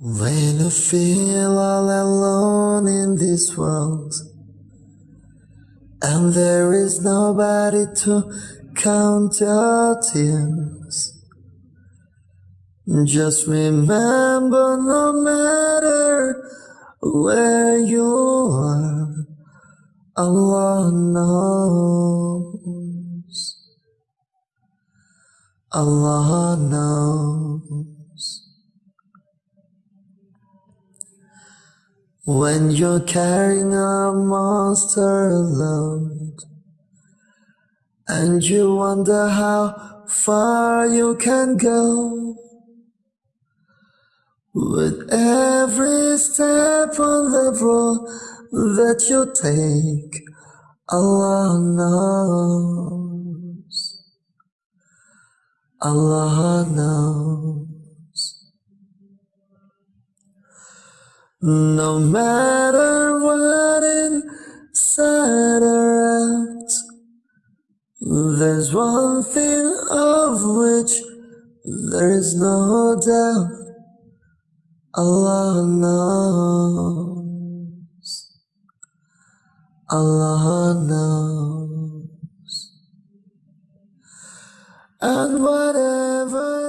When I feel all alone in this world and there is nobody to count your tears, just remember no matter where you are, Allah knows. Allah knows. When you're carrying a monster load and you wonder how far you can go with every step on the road that you take, Allah knows. Allah knows. No matter what inside or out, there's one thing of which there is no doubt. Allah knows. Allah knows. And whatever